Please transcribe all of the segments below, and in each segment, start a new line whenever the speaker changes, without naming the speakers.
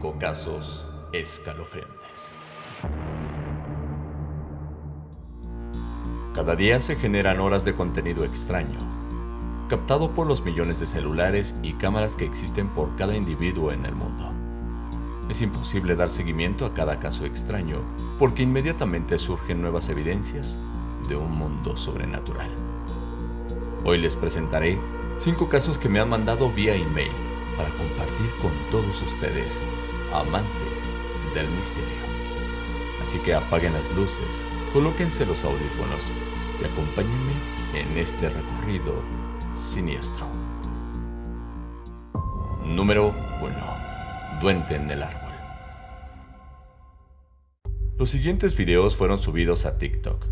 Cinco casos escalofriantes. Cada día se generan horas de contenido extraño, captado por los millones de celulares y cámaras que existen por cada individuo en el mundo. Es imposible dar seguimiento a cada caso extraño porque inmediatamente surgen nuevas evidencias de un mundo sobrenatural. Hoy les presentaré cinco casos que me han mandado vía email para compartir con todos ustedes, amantes del misterio. Así que apaguen las luces, colóquense los audífonos y acompáñenme en este recorrido siniestro. Número 1. Duende en el árbol. Los siguientes videos fueron subidos a TikTok.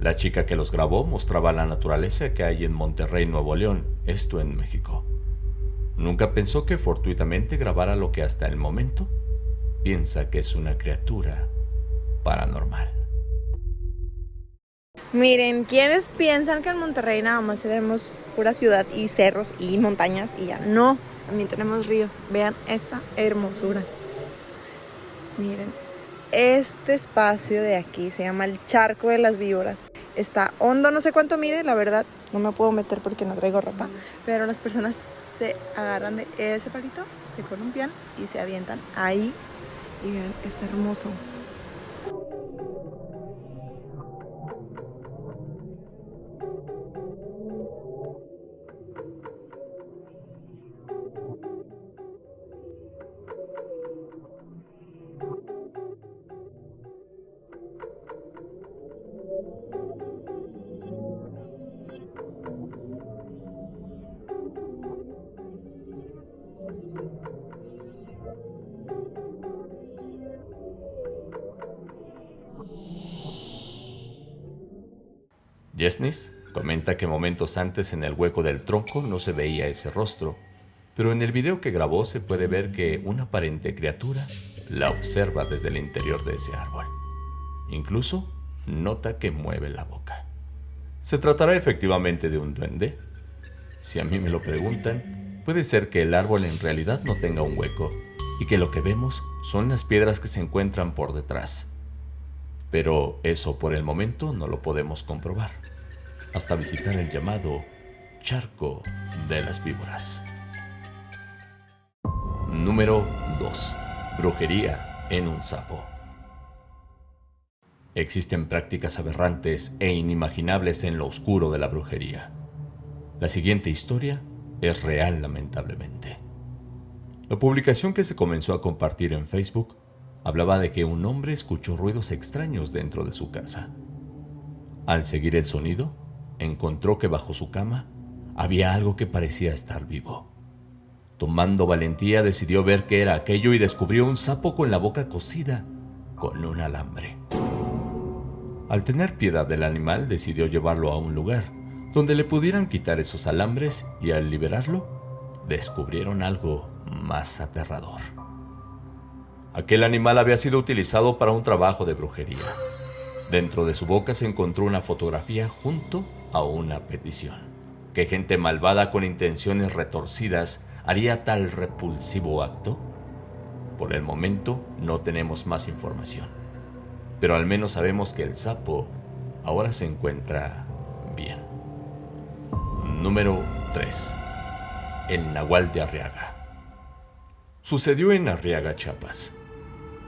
La chica que los grabó mostraba la naturaleza que hay en Monterrey, Nuevo León, esto en México. Nunca pensó que fortuitamente grabara lo que hasta el momento piensa que es una criatura paranormal.
Miren, ¿quiénes piensan que en Monterrey nada más tenemos pura ciudad y cerros y montañas y ya? No, también tenemos ríos. Vean esta hermosura. Miren, este espacio de aquí se llama el Charco de las Víboras. Está hondo, no sé cuánto mide, la verdad, no me puedo meter porque no traigo ropa, pero las personas se agarran de ese palito, se columpian y se avientan ahí. Y vean, está hermoso.
Yesnis comenta que momentos antes en el hueco del tronco no se veía ese rostro, pero en el video que grabó se puede ver que una aparente criatura la observa desde el interior de ese árbol. Incluso nota que mueve la boca. ¿Se tratará efectivamente de un duende? Si a mí me lo preguntan, puede ser que el árbol en realidad no tenga un hueco y que lo que vemos son las piedras que se encuentran por detrás. Pero eso por el momento no lo podemos comprobar, hasta visitar el llamado Charco de las Víboras. Número 2. Brujería en un sapo. Existen prácticas aberrantes e inimaginables en lo oscuro de la brujería. La siguiente historia es real lamentablemente. La publicación que se comenzó a compartir en Facebook hablaba de que un hombre escuchó ruidos extraños dentro de su casa. Al seguir el sonido, encontró que bajo su cama había algo que parecía estar vivo. Tomando valentía decidió ver qué era aquello y descubrió un sapo con la boca cosida con un alambre. Al tener piedad del animal decidió llevarlo a un lugar donde le pudieran quitar esos alambres y al liberarlo descubrieron algo más aterrador. Aquel animal había sido utilizado para un trabajo de brujería. Dentro de su boca se encontró una fotografía junto a una petición. ¿Qué gente malvada con intenciones retorcidas haría tal repulsivo acto? Por el momento no tenemos más información, pero al menos sabemos que el sapo ahora se encuentra bien. Número 3. El Nahual de Arriaga. Sucedió en Arriaga, Chiapas.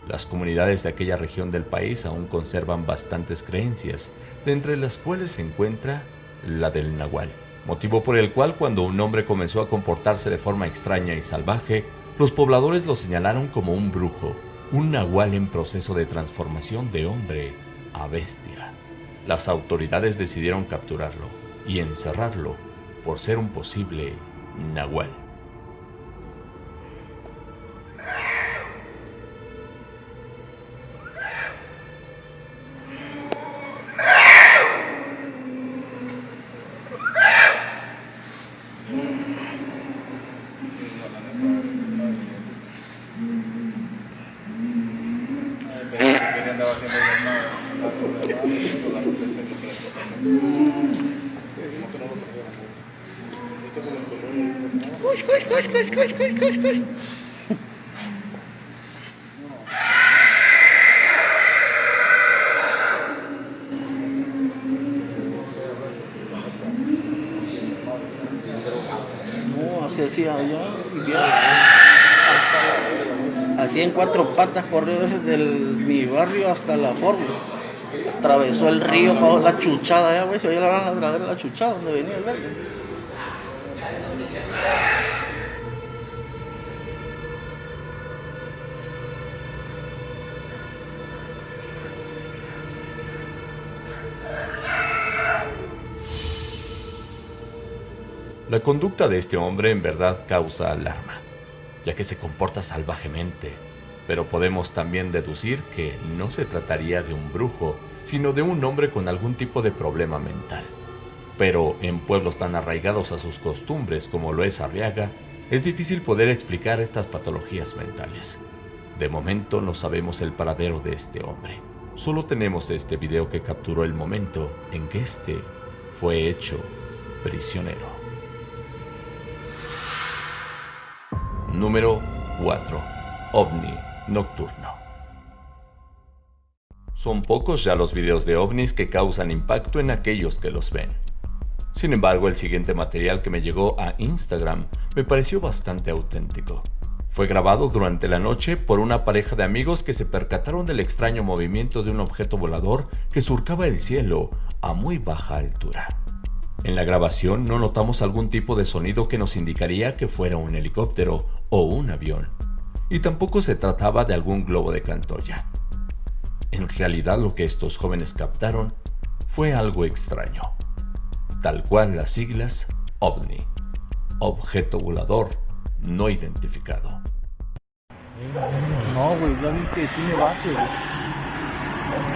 Las comunidades de aquella región del país aún conservan bastantes creencias, de entre las cuales se encuentra la del Nahual, motivo por el cual cuando un hombre comenzó a comportarse de forma extraña y salvaje, los pobladores lo señalaron como un brujo, un Nahual en proceso de transformación de hombre a bestia. Las autoridades decidieron capturarlo y encerrarlo por ser un posible Nahual.
No, así hacía allá y Así en cuatro patas corrió desde el, mi barrio hasta la forma. Atravesó el río, la chuchada, ya, güey, se oía la ladradera la chuchada donde venía el verde.
La conducta de este hombre en verdad causa alarma, ya que se comporta salvajemente, pero podemos también deducir que no se trataría de un brujo, sino de un hombre con algún tipo de problema mental. Pero en pueblos tan arraigados a sus costumbres como lo es Arriaga, es difícil poder explicar estas patologías mentales. De momento no sabemos el paradero de este hombre. Solo tenemos este video que capturó el momento en que este fue hecho prisionero. Número 4. OVNI Nocturno. Son pocos ya los videos de ovnis que causan impacto en aquellos que los ven. Sin embargo, el siguiente material que me llegó a Instagram me pareció bastante auténtico. Fue grabado durante la noche por una pareja de amigos que se percataron del extraño movimiento de un objeto volador que surcaba el cielo a muy baja altura. En la grabación no notamos algún tipo de sonido que nos indicaría que fuera un helicóptero o un avión, y tampoco se trataba de algún globo de Cantoya. En realidad lo que estos jóvenes captaron fue algo extraño, tal cual las siglas OVNI, objeto volador no identificado.
No, güey, ya vi que tiene base,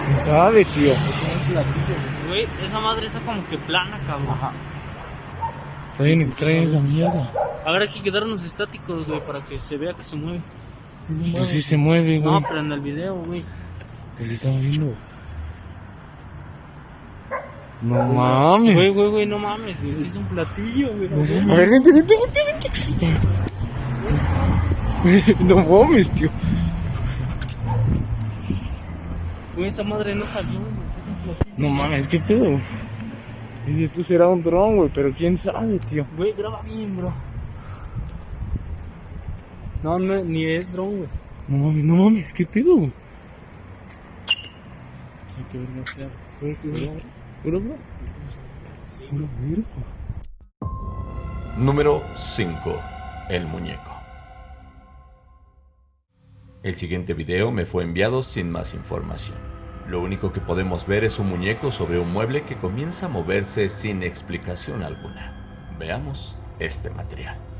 ¿Quién sabe, tío?
Güey, esa madre está como que plana, cabrón. Ajá.
Está bien extraña esa mierda.
A ver, hay que quedarnos estáticos, güey, para que se vea que se mueve.
Pues sí se mueve, güey.
No, pero en el video, güey.
Pues sí está viendo. No mames.
Güey, güey, güey, no mames, güey. Sí es un platillo, güey.
A ver, vente, vente, vente, vente. No mames, tío.
Güey, esa madre no salió, güey.
No mames, qué pedo. Si esto será un dron, güey, pero quién sabe, tío.
Güey, graba bien, bro. No, no, ni es dron, güey.
No mames, no mames, qué pedo, güey.
Hay que ver no sea.
Qué bro. Bro.
Número 5. El muñeco. El siguiente video me fue enviado sin más información. Lo único que podemos ver es un muñeco sobre un mueble que comienza a moverse sin explicación alguna. Veamos este material.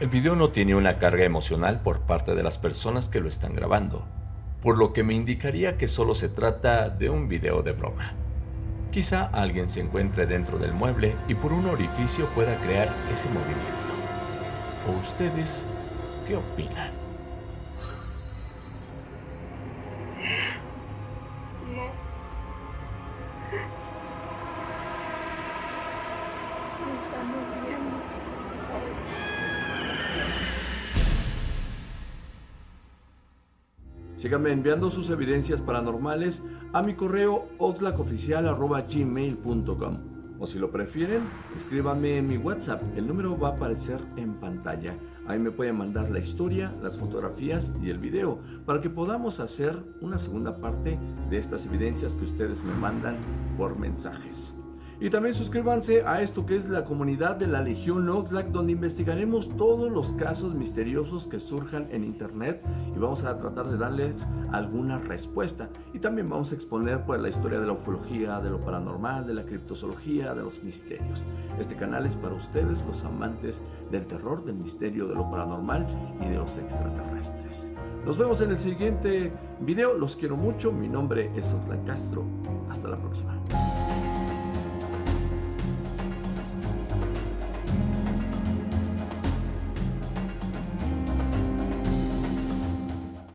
El video no tiene una carga emocional por parte de las personas que lo están grabando, por lo que me indicaría que solo se trata de un video de broma. Quizá alguien se encuentre dentro del mueble y por un orificio pueda crear ese movimiento. ¿O ustedes qué opinan? Síganme enviando sus evidencias paranormales a mi correo oxlacoficial.gmail.com o si lo prefieren, escríbanme en mi WhatsApp. El número va a aparecer en pantalla. Ahí me pueden mandar la historia, las fotografías y el video para que podamos hacer una segunda parte de estas evidencias que ustedes me mandan por mensajes. Y también suscríbanse a esto que es la comunidad de la Legión Oxlack, donde investigaremos todos los casos misteriosos que surjan en internet y vamos a tratar de darles alguna respuesta. Y también vamos a exponer pues, la historia de la ufología, de lo paranormal, de la criptozoología, de los misterios. Este canal es para ustedes, los amantes del terror, del misterio, de lo paranormal y de los extraterrestres. Nos vemos en el siguiente video, los quiero mucho, mi nombre es Oxlack Castro, hasta la próxima.